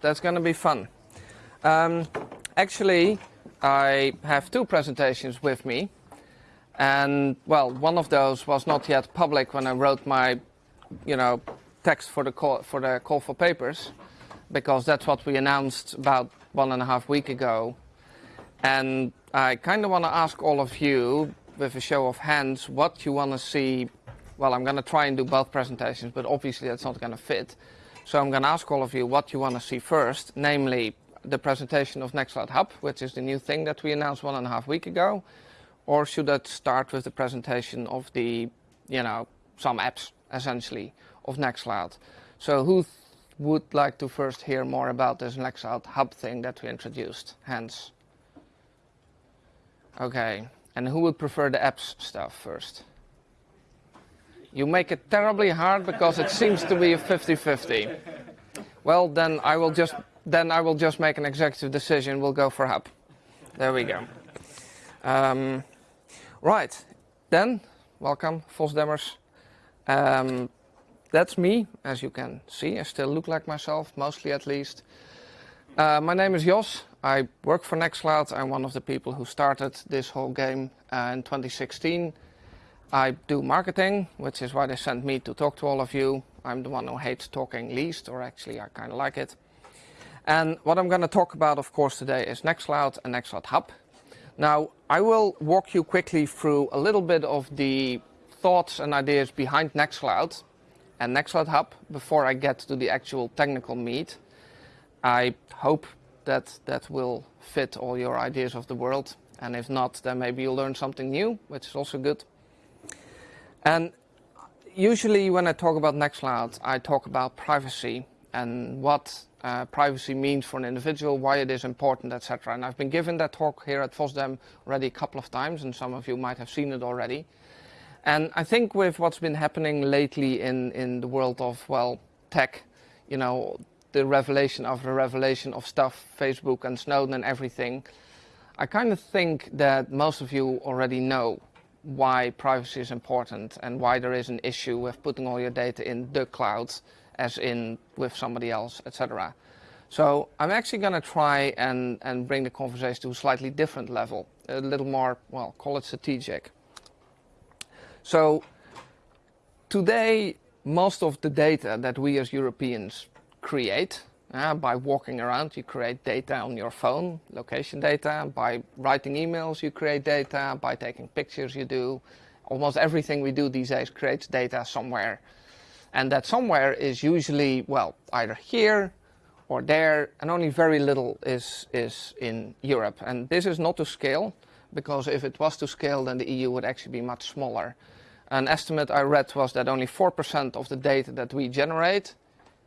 That's going to be fun. Um, actually, I have two presentations with me. And, well, one of those was not yet public when I wrote my, you know, text for the call for, the call for papers, because that's what we announced about one and a half week ago. And I kind of want to ask all of you, with a show of hands, what you want to see. Well, I'm going to try and do both presentations, but obviously that's not going to fit. So I'm going to ask all of you what you want to see first, namely the presentation of Nextcloud Hub, which is the new thing that we announced one and a half week ago, or should that start with the presentation of the, you know, some apps, essentially, of Nextcloud? So who would like to first hear more about this Nextcloud Hub thing that we introduced? Hands. Okay. And who would prefer the apps stuff first? You make it terribly hard because it seems to be a 50-50. Well, then I will just then I will just make an executive decision. We'll go for Hub. There we go. Um, right, then welcome, FOSDEMers. Um, that's me, as you can see. I still look like myself, mostly at least. Uh, my name is Jos. I work for Nextcloud. I'm one of the people who started this whole game uh, in 2016. I do marketing, which is why they sent me to talk to all of you. I'm the one who hates talking least, or actually I kind of like it. And what I'm going to talk about, of course, today is Nextcloud and Nextcloud Hub. Now, I will walk you quickly through a little bit of the thoughts and ideas behind Nextcloud and Nextcloud Hub before I get to the actual technical meat. I hope that that will fit all your ideas of the world. And if not, then maybe you'll learn something new, which is also good. And usually when I talk about Nextcloud, I talk about privacy and what uh, privacy means for an individual, why it is important, etc. And I've been given that talk here at FOSDEM already a couple of times, and some of you might have seen it already. And I think with what's been happening lately in, in the world of, well, tech, you know, the revelation of the revelation of stuff, Facebook and Snowden and everything, I kind of think that most of you already know why privacy is important and why there is an issue with putting all your data in the cloud as in with somebody else, etc. So I'm actually going to try and, and bring the conversation to a slightly different level, a little more, well, call it strategic. So today, most of the data that we as Europeans create uh, by walking around, you create data on your phone, location data. By writing emails, you create data. By taking pictures, you do. Almost everything we do these days creates data somewhere. And that somewhere is usually, well, either here or there, and only very little is, is in Europe. And this is not to scale, because if it was to scale, then the EU would actually be much smaller. An estimate I read was that only 4% of the data that we generate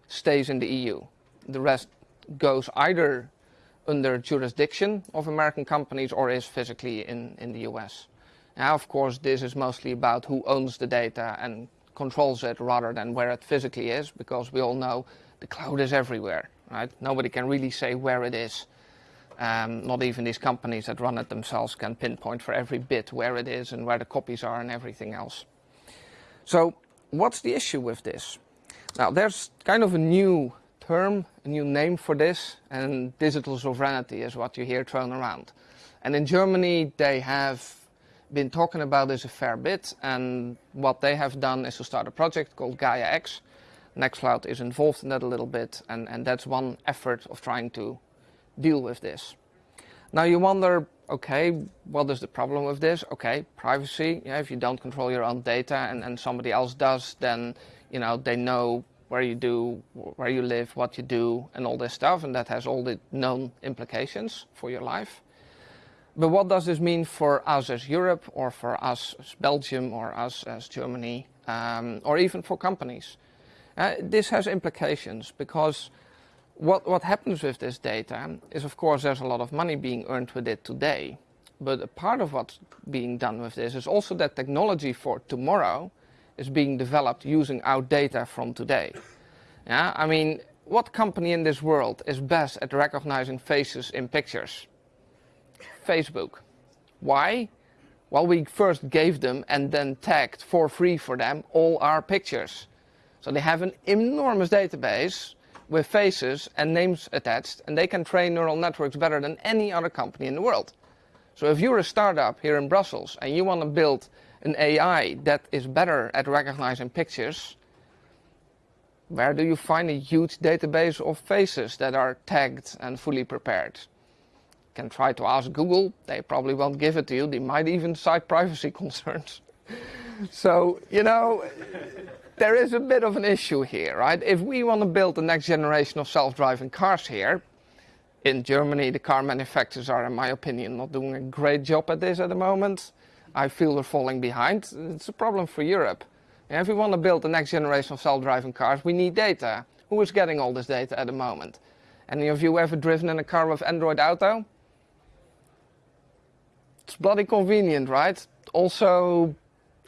stays in the EU the rest goes either under jurisdiction of American companies or is physically in, in the US. Now, of course, this is mostly about who owns the data and controls it rather than where it physically is, because we all know the cloud is everywhere, right? Nobody can really say where it is. Um, not even these companies that run it themselves can pinpoint for every bit where it is and where the copies are and everything else. So what's the issue with this? Now, there's kind of a new term, a new name for this, and digital sovereignty is what you hear thrown around. And in Germany, they have been talking about this a fair bit, and what they have done is to start a project called Gaia X. Nextcloud is involved in that a little bit, and, and that's one effort of trying to deal with this. Now you wonder, okay, what is the problem with this? Okay, privacy, yeah, if you don't control your own data and, and somebody else does, then you know they know where you do, where you live, what you do, and all this stuff, and that has all the known implications for your life. But what does this mean for us as Europe, or for us as Belgium, or us as Germany, um, or even for companies? Uh, this has implications because what, what happens with this data is, of course, there's a lot of money being earned with it today. But a part of what's being done with this is also that technology for tomorrow is being developed using our data from today. Yeah, I mean, what company in this world is best at recognizing faces in pictures? Facebook. Why? Well, we first gave them and then tagged for free for them all our pictures. So they have an enormous database with faces and names attached, and they can train neural networks better than any other company in the world. So if you're a startup here in Brussels and you want to build an AI that is better at recognizing pictures, where do you find a huge database of faces that are tagged and fully prepared? You can try to ask Google, they probably won't give it to you. They might even cite privacy concerns. so, you know, there is a bit of an issue here, right? If we want to build the next generation of self-driving cars here, in Germany, the car manufacturers are, in my opinion, not doing a great job at this at the moment. I feel we're falling behind. It's a problem for Europe. If we want to build the next generation of self-driving cars, we need data. Who is getting all this data at the moment? Any of you ever driven in a car with Android Auto? It's bloody convenient, right? Also,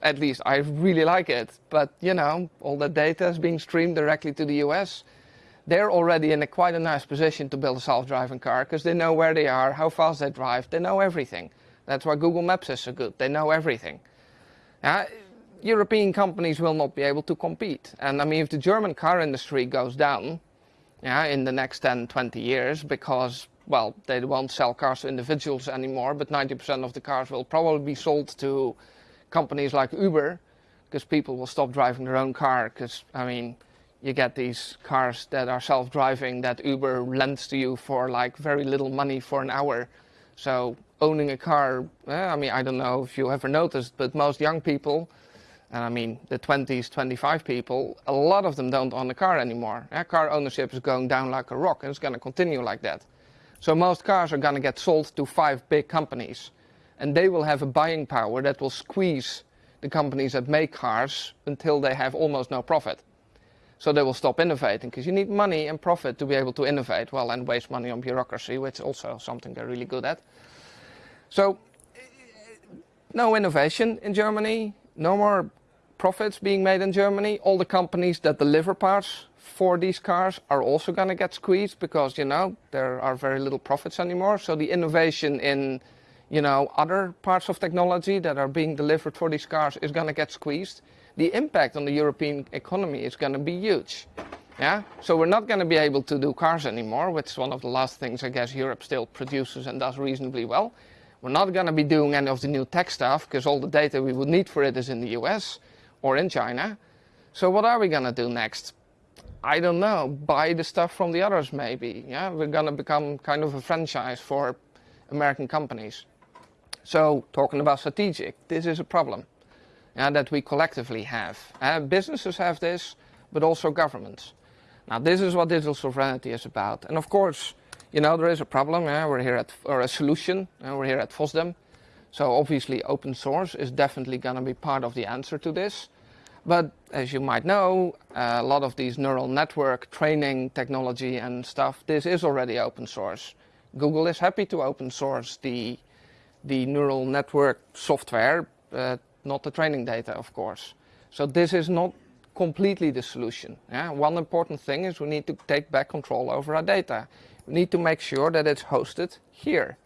at least I really like it. But, you know, all the data is being streamed directly to the US. They're already in a quite a nice position to build a self-driving car because they know where they are, how fast they drive, they know everything. That's why Google Maps is so good. They know everything. Uh, European companies will not be able to compete. And I mean, if the German car industry goes down yeah, in the next 10, 20 years, because, well, they won't sell cars to individuals anymore, but 90% of the cars will probably be sold to companies like Uber, because people will stop driving their own car, because, I mean, you get these cars that are self-driving that Uber lends to you for like very little money for an hour. So owning a car, eh, I mean, I don't know if you ever noticed, but most young people, and I mean the 20s, 25 people, a lot of them don't own a car anymore. Yeah, car ownership is going down like a rock and it's going to continue like that. So most cars are going to get sold to five big companies and they will have a buying power that will squeeze the companies that make cars until they have almost no profit. So they will stop innovating because you need money and profit to be able to innovate well and waste money on bureaucracy, which is also something they're really good at. So no innovation in Germany, no more profits being made in Germany. All the companies that deliver parts for these cars are also going to get squeezed because, you know, there are very little profits anymore. So the innovation in, you know, other parts of technology that are being delivered for these cars is going to get squeezed. The impact on the European economy is going to be huge. Yeah, so we're not going to be able to do cars anymore, which is one of the last things I guess Europe still produces and does reasonably well. We're not going to be doing any of the new tech stuff because all the data we would need for it is in the US or in China. So what are we going to do next? I don't know. Buy the stuff from the others, maybe. Yeah, we're going to become kind of a franchise for American companies. So talking about strategic, this is a problem yeah, that we collectively have. Uh, businesses have this, but also governments. Now, this is what digital sovereignty is about. And of course, you know, there is a problem. Yeah? We're here at, or a solution. we're here at FOSDEM. So obviously open source is definitely going to be part of the answer to this. But as you might know, a lot of these neural network training technology and stuff, this is already open source. Google is happy to open source the, the neural network software, uh, not the training data, of course. So this is not completely the solution. Yeah? One important thing is we need to take back control over our data. Need to make sure that it's hosted here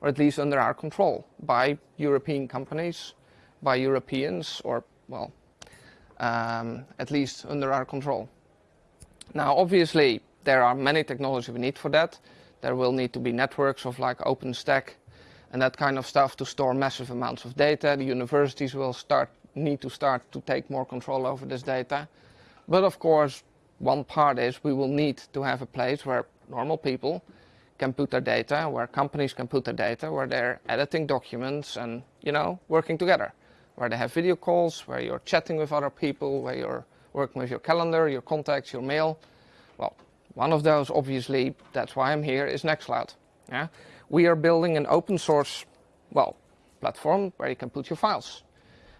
or at least under our control by European companies, by Europeans, or, well, um, at least under our control. Now, obviously, there are many technologies we need for that. There will need to be networks of like OpenStack and that kind of stuff to store massive amounts of data. The universities will start need to start to take more control over this data. But of course, one part is we will need to have a place where normal people can put their data, where companies can put their data, where they're editing documents and, you know, working together. Where they have video calls, where you're chatting with other people, where you're working with your calendar, your contacts, your mail. Well, one of those, obviously, that's why I'm here, is Nextcloud. Yeah? We are building an open source, well, platform where you can put your files.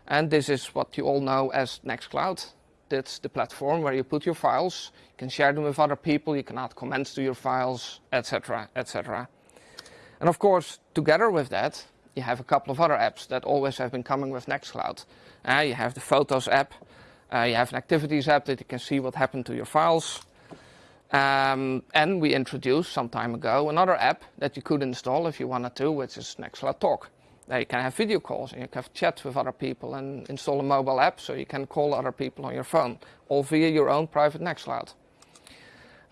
And this is what you all know as Nextcloud. That's the platform where you put your files. You can share them with other people. You can add comments to your files, etc., etc. And of course, together with that, you have a couple of other apps that always have been coming with Nextcloud. Uh, you have the Photos app. Uh, you have an Activities app that you can see what happened to your files. Um, and we introduced some time ago another app that you could install if you wanted to, which is Nextcloud Talk. There you can have video calls and you can have chats with other people and install a mobile app so you can call other people on your phone, all via your own private Nextcloud.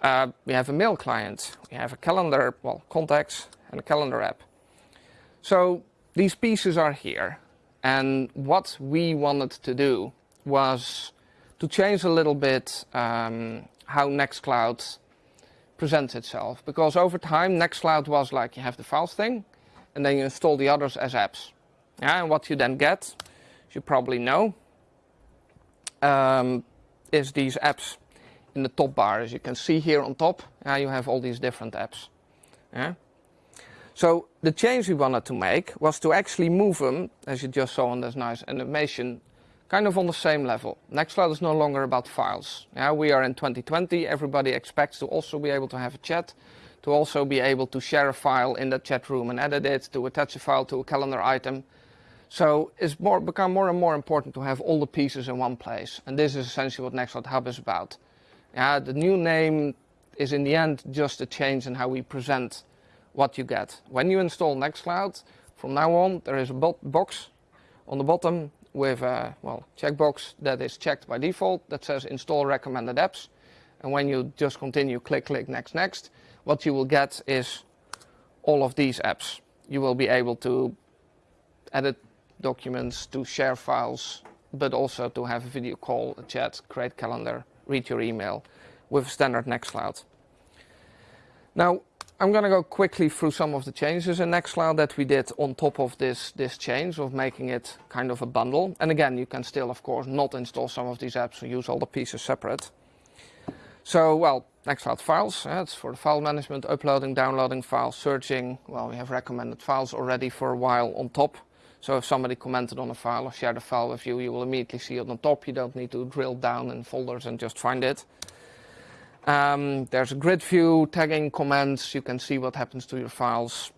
Uh, we have a mail client, we have a calendar, well, contacts, and a calendar app. So these pieces are here. And what we wanted to do was to change a little bit um, how Nextcloud presents itself. Because over time, Nextcloud was like you have the files thing, and then you install the others as apps. Yeah, and what you then get, as you probably know, um, is these apps in the top bar. As you can see here on top, uh, you have all these different apps. Yeah? So the change we wanted to make was to actually move them, as you just saw on this nice animation, kind of on the same level. Nextcloud is no longer about files. Yeah, we are in 2020. Everybody expects to also be able to have a chat, to also be able to share a file in that chat room and edit it, to attach a file to a calendar item. So it's more, become more and more important to have all the pieces in one place. And this is essentially what Nextcloud Hub is about. Yeah, the new name is in the end just a change in how we present what you get. When you install Nextcloud, from now on there is a box on the bottom with a well checkbox that is checked by default that says install recommended apps. And when you just continue, click, click, next, next, what you will get is all of these apps. You will be able to edit documents, to share files, but also to have a video call, a chat, create calendar, read your email with standard Nextcloud. Now, I'm going to go quickly through some of the changes in Nextcloud that we did on top of this, this change of making it kind of a bundle. And again, you can still, of course, not install some of these apps and use all the pieces separate. So, well, Nextcloud files, it's for the file management, uploading, downloading files, searching. Well, we have recommended files already for a while on top. So if somebody commented on a file or shared a file with you, you will immediately see it on top. You don't need to drill down in folders and just find it. Um, there's a grid view, tagging comments. You can see what happens to your files.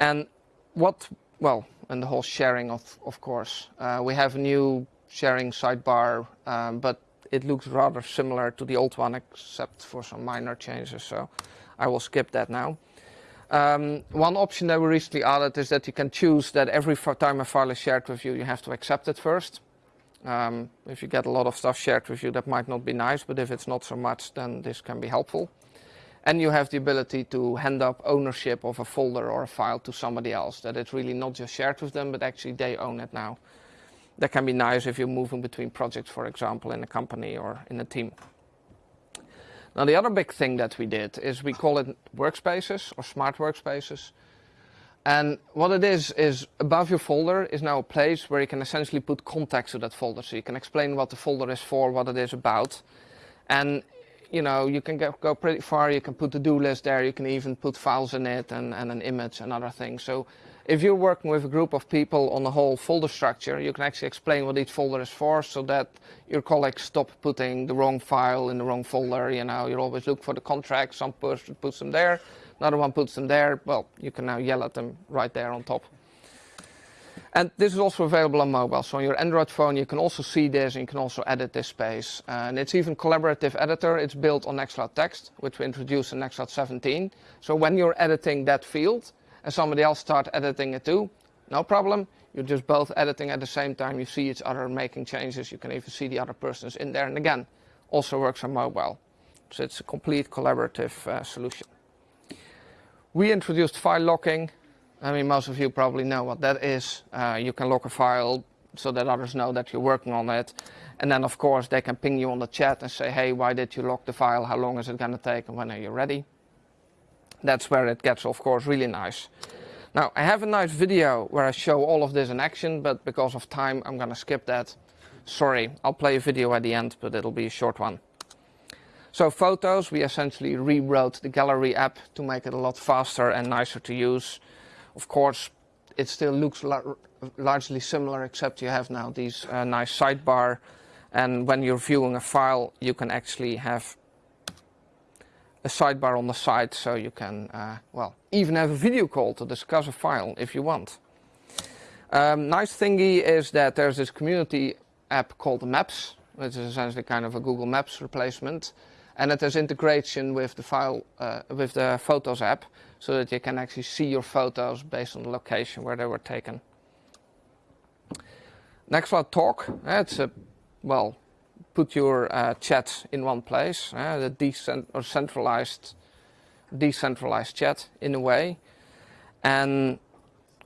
And what, well, and the whole sharing, of, of course. Uh, we have a new sharing sidebar, um, but it looks rather similar to the old one, except for some minor changes. So I will skip that now. Um, one option that we recently added is that you can choose that every time a file is shared with you, you have to accept it first. Um, if you get a lot of stuff shared with you, that might not be nice, but if it's not so much, then this can be helpful. And you have the ability to hand up ownership of a folder or a file to somebody else, that it's really not just shared with them, but actually they own it now. That can be nice if you're moving between projects, for example, in a company or in a team. Now the other big thing that we did is we call it workspaces or smart workspaces. And what it is, is above your folder is now a place where you can essentially put context to that folder. So you can explain what the folder is for, what it is about. And you know, you can go, go pretty far. You can put the do list there. You can even put files in it and, and an image and other things. So if you're working with a group of people on the whole folder structure, you can actually explain what each folder is for so that your colleagues stop putting the wrong file in the wrong folder. You know, you always look for the contract. Some person puts them there, another one puts them there. Well, you can now yell at them right there on top. And this is also available on mobile. So on your Android phone, you can also see this and you can also edit this space. And it's even collaborative editor. It's built on Nextcloud Text, which we introduced in Nextcloud 17. So when you're editing that field, and somebody else start editing it too, no problem. You're just both editing at the same time. You see each other making changes. You can even see the other persons in there. And again, also works on mobile. So it's a complete collaborative uh, solution. We introduced file locking. I mean, most of you probably know what that is. Uh, you can lock a file so that others know that you're working on it. And then, of course, they can ping you on the chat and say, hey, why did you lock the file? How long is it going to take? And when are you ready? That's where it gets, of course, really nice. Now, I have a nice video where I show all of this in action, but because of time, I'm going to skip that. Sorry, I'll play a video at the end, but it'll be a short one. So photos, we essentially rewrote the gallery app to make it a lot faster and nicer to use. Of course, it still looks largely similar, except you have now these uh, nice sidebar. And when you're viewing a file, you can actually have a sidebar on the side so you can, uh, well, even have a video call to discuss a file if you want. Um, nice thingy is that there's this community app called Maps, which is essentially kind of a Google Maps replacement, and it has integration with the file, uh, with the Photos app, so that you can actually see your photos based on the location where they were taken. Next Nextcloud Talk, it's a, well, put your uh, chat in one place, uh, the decent or centralized, decentralized chat in a way. And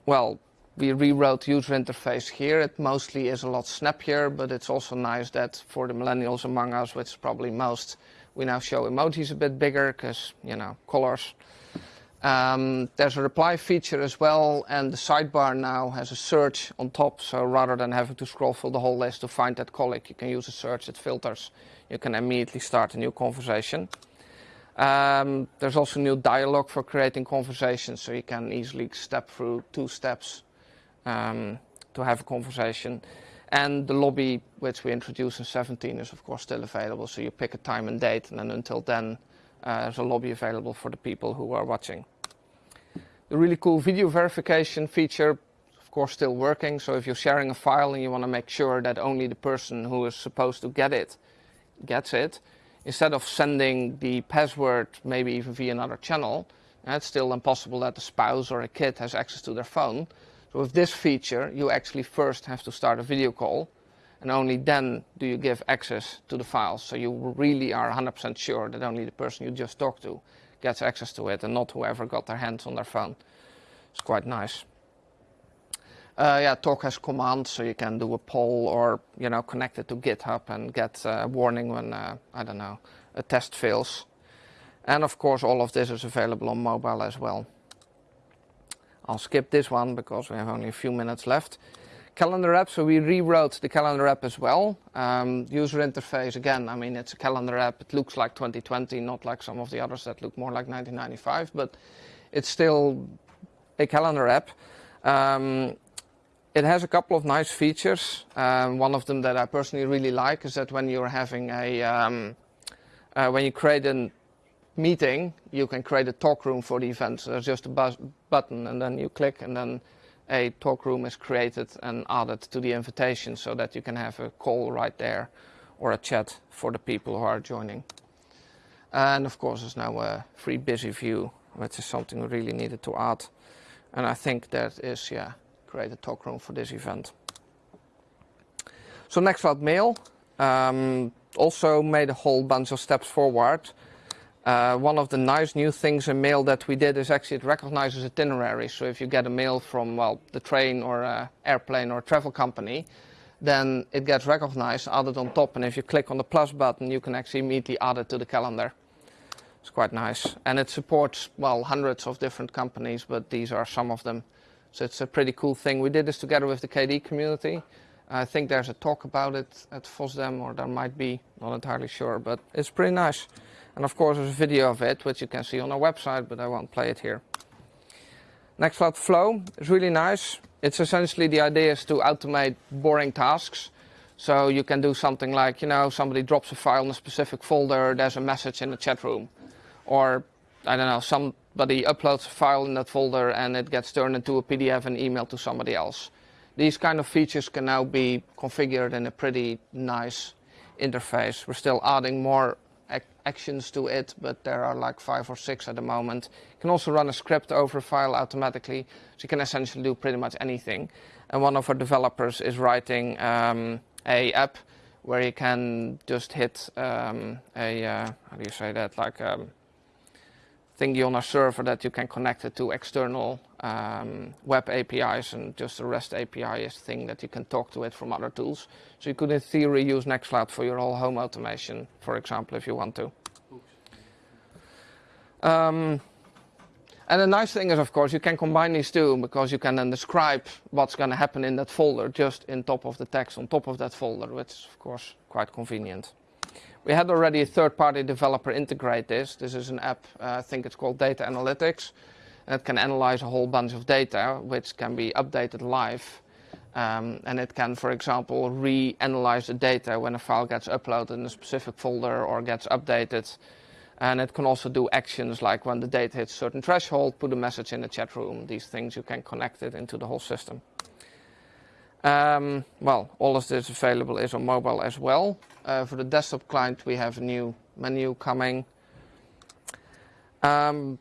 well, we rewrote user interface here. It mostly is a lot snappier, but it's also nice that for the millennials among us, which is probably most, we now show emojis a bit bigger because, you know, colors. Um, there's a reply feature as well, and the sidebar now has a search on top. So rather than having to scroll through the whole list to find that colleague, you can use a search. It filters. You can immediately start a new conversation. Um, there's also a new dialogue for creating conversations, so you can easily step through two steps um, to have a conversation. And the lobby, which we introduced in 17, is of course still available. So you pick a time and date, and then until then, uh, there's a lobby available for the people who are watching. The really cool video verification feature, of course, still working. So if you're sharing a file and you want to make sure that only the person who is supposed to get it gets it, instead of sending the password maybe even via another channel, it's still impossible that the spouse or a kid has access to their phone. So with this feature, you actually first have to start a video call, and only then do you give access to the files. So you really are 100% sure that only the person you just talked to gets access to it, and not whoever got their hands on their phone. It's quite nice. Uh, yeah, Talk has commands, so you can do a poll or you know connect it to GitHub and get a warning when uh, I don't know a test fails. And of course, all of this is available on mobile as well. I'll skip this one because we have only a few minutes left. Calendar app, so we rewrote the calendar app as well. Um, user interface, again, I mean, it's a calendar app. It looks like 2020, not like some of the others that look more like 1995, but it's still a calendar app. Um, it has a couple of nice features. Um, one of them that I personally really like is that when you're having a, um, uh, when you create a meeting, you can create a talk room for the event. So there's just a button and then you click and then a talk room is created and added to the invitation so that you can have a call right there or a chat for the people who are joining. And of course, there's now a free busy view, which is something we really needed to add. And I think that is, yeah, create a talk room for this event. So Nextcloud Mail um, also made a whole bunch of steps forward. Uh, one of the nice new things in mail that we did is actually it recognizes itinerary. So if you get a mail from well the train or uh, airplane or travel company, then it gets recognized, added on top, and if you click on the plus button, you can actually immediately add it to the calendar. It's quite nice, and it supports well hundreds of different companies, but these are some of them. So it's a pretty cool thing. We did this together with the KDE community. I think there's a talk about it at FOSDEM, or there might be, not entirely sure, but it's pretty nice. And of course, there's a video of it, which you can see on our website, but I won't play it here. Nextcloud Flow is really nice. It's essentially the idea is to automate boring tasks. So you can do something like, you know, somebody drops a file in a specific folder, there's a message in the chat room. Or, I don't know, somebody uploads a file in that folder and it gets turned into a PDF and emailed to somebody else. These kind of features can now be configured in a pretty nice interface. We're still adding more actions to it, but there are like five or six at the moment. You can also run a script over a file automatically, so you can essentially do pretty much anything. And one of our developers is writing um, a app where you can just hit um, a, uh, how do you say that, like um, thingy on a server that you can connect it to external um, web APIs and just a REST API is thing that you can talk to it from other tools. So you could in theory use Nextcloud for your whole home automation, for example, if you want to. Um, and the nice thing is, of course, you can combine these two because you can then describe what's going to happen in that folder just in top of the text on top of that folder, which is, of course, quite convenient. We had already a third-party developer integrate this. This is an app, uh, I think it's called Data Analytics. It can analyze a whole bunch of data, which can be updated live. Um, and it can, for example, re-analyze the data when a file gets uploaded in a specific folder or gets updated. And it can also do actions like when the data hits a certain threshold, put a message in the chat room. These things you can connect it into the whole system. Um, well, all of this available is on mobile as well. Uh, for the desktop client, we have a new menu coming. Um,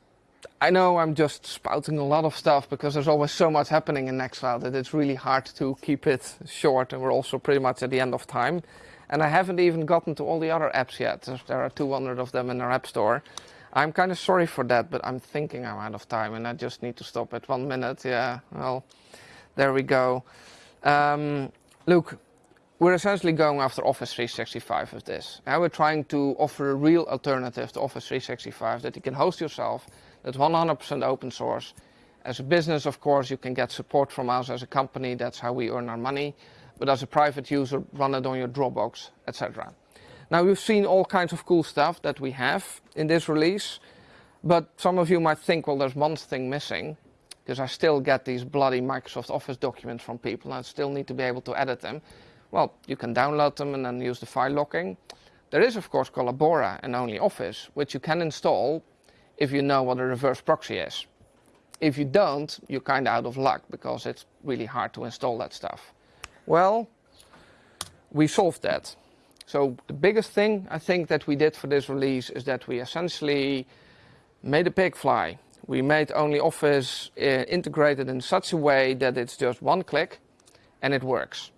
I know I'm just spouting a lot of stuff because there's always so much happening in Nextcloud that it's really hard to keep it short, and we're also pretty much at the end of time. And I haven't even gotten to all the other apps yet. There are 200 of them in our App Store. I'm kind of sorry for that, but I'm thinking I'm out of time and I just need to stop at one minute. Yeah, well, there we go. Um, look, we're essentially going after Office 365 with this. Now we're trying to offer a real alternative to Office 365 that you can host yourself, that's 100% open source. As a business, of course, you can get support from us as a company. That's how we earn our money. But as a private user, run it on your Dropbox, etc. Now, you've seen all kinds of cool stuff that we have in this release. But some of you might think, well, there's one thing missing. Because I still get these bloody Microsoft Office documents from people and I still need to be able to edit them. Well, you can download them and then use the file locking. There is, of course, Collabora and Only Office, which you can install if you know what a reverse proxy is. If you don't, you're kind of out of luck because it's really hard to install that stuff. Well, we solved that. So the biggest thing I think that we did for this release is that we essentially made a pig fly. We made Only Office uh, integrated in such a way that it's just one click and it works.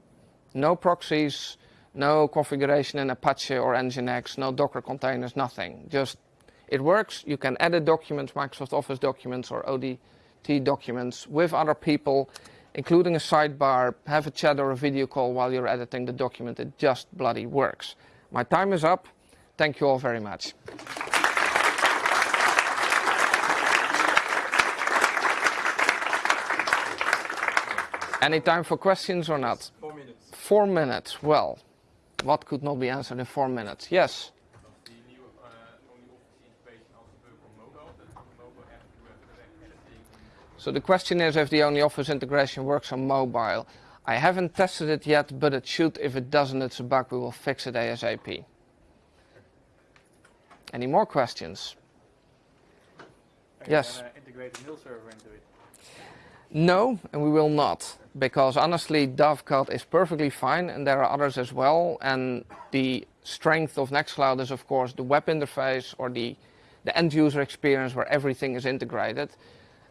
No proxies, no configuration in Apache or Nginx, no Docker containers, nothing. Just it works. You can edit documents, Microsoft Office documents or ODT documents with other people, including a sidebar, have a chat or a video call while you're editing the document. It just bloody works. My time is up. Thank you all very much. Any time for questions or not? Four minutes. Four minutes. Well, what could not be answered in four minutes? Yes. So the question is if the Only Office integration works on mobile. I haven't tested it yet, but it should. If it doesn't, it's a bug. We will fix it ASAP. Any more questions? Are Yes. You integrate a mail server into it. No, and we will not. Because honestly, Dovecot is perfectly fine, and there are others as well. And the strength of Nextcloud is, of course, the web interface or the, the end user experience where everything is integrated.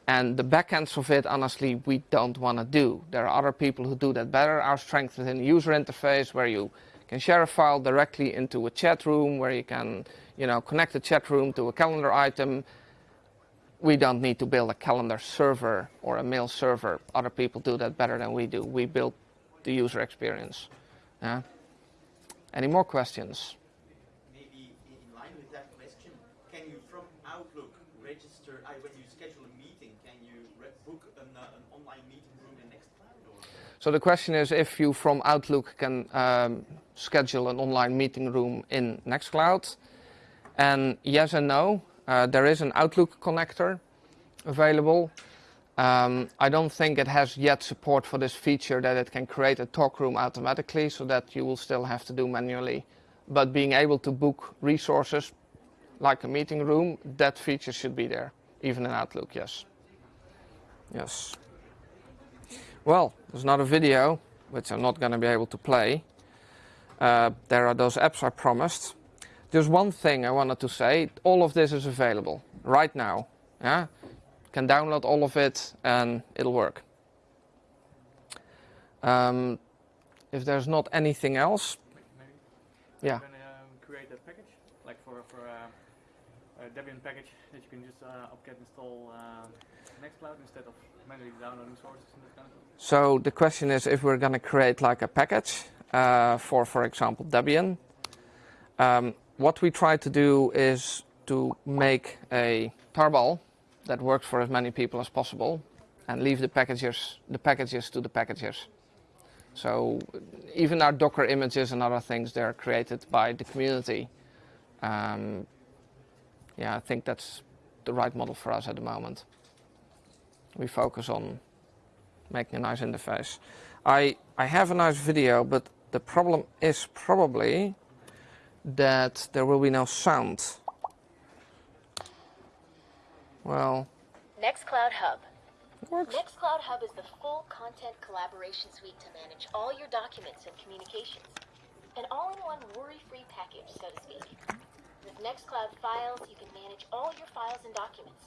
And the backends of it, honestly, we don't want to do. There are other people who do that better. Our strength is in the user interface where you can share a file directly into a chat room, where you can you know, connect the chat room to a calendar item. We don't need to build a calendar server or a mail server. Other people do that better than we do. We build the user experience. Yeah? Any more questions? Maybe in line with that question, can you from Outlook register, I, when you schedule a meeting, can you re- book an, uh, an online meeting room in Nextcloud? Or? So the question is if you from Outlook can um, schedule an online meeting room in Nextcloud. And yes and no. Uh, there is an Outlook connector available. Um, I don't think it has yet support for this feature that it can create a talk room automatically so that you will still have to do manually. But being able to book resources like a meeting room, that feature should be there, even in Outlook, yes. Yes. Well, there's another video, which I'm not going to be able to play. Uh, there are those apps I promised. There's one thing I wanted to say. All of this is available right now. Yeah, can download all of it and it'll work. Um, if there's not anything else, Maybe yeah. you can um, create a package, like for, for uh, a Debian package that you can just uh, apt-get install uh, Nextcloud instead of manually downloading sources and that kind of stuff. So the question is if we're going to create like a package uh, for, for example, Debian. Um, what we try to do is to make a tarball that works for as many people as possible and leave the packages, the packages to the packages. So even our Docker images and other things, they're created by the community. Um, yeah, I think that's the right model for us at the moment. We focus on making a nice interface. I, I have a nice video, but the problem is probably that there will be no sound. Well, Nextcloud Hub. works. Nextcloud Hub is the full content collaboration suite to manage all your documents and communications. An all-in-one worry-free package, so to speak. With Nextcloud Files, you can manage all your files and documents.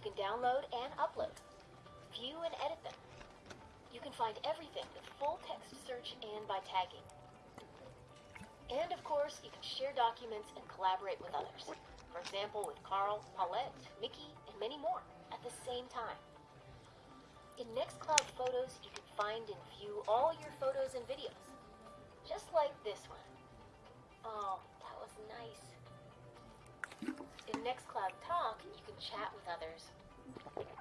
You can download and upload, view and edit them. You can find everything with full text search and by tagging. And of course, you can share documents and collaborate with others. For example, with Carl, Paulette, Mickey, and many more at the same time. In Nextcloud Photos, you can find and view all your photos and videos. Just like this one. Nextcloud Talk, you can chat with others,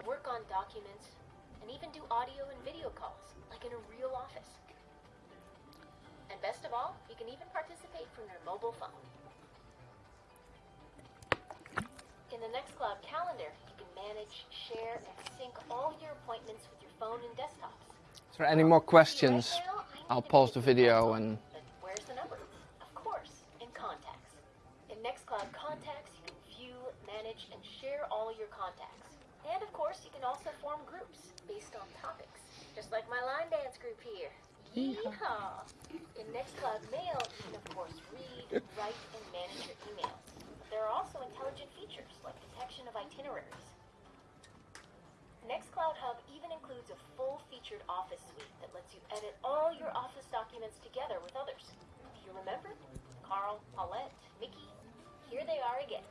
work on documents, and even do audio and video calls, like in a real office. And best of all, you can even participate from your mobile phone. In the Nextcloud calendar, you can manage, share, and sync all your appointments with your phone and desktops. Is there any more questions? I'll pause the video and manage, and share all your contacts. And of course, you can also form groups based on topics, just like my line dance group here. Yeehaw! In Nextcloud Mail, you can of course read, write, and manage your emails. But there are also intelligent features like detection of itineraries. Nextcloud Hub even includes a full-featured Office suite that lets you edit all your Office documents together with others. Do you remember? Carl, Paulette, Mickey, here they are again.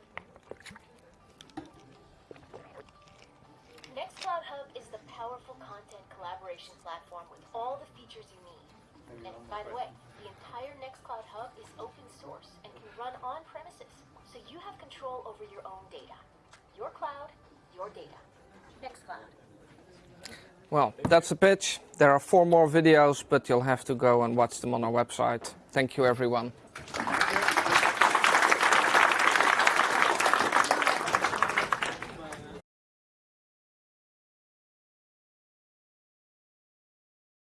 Nextcloud Hub is the powerful content collaboration platform with all the features you need. And by the way, the entire Nextcloud Hub is open source and can run on premises, so you have control over your own data. Your cloud, your data. Nextcloud. Well, that's the pitch. There are four more videos, but you'll have to go and watch them on our website. Thank you, everyone.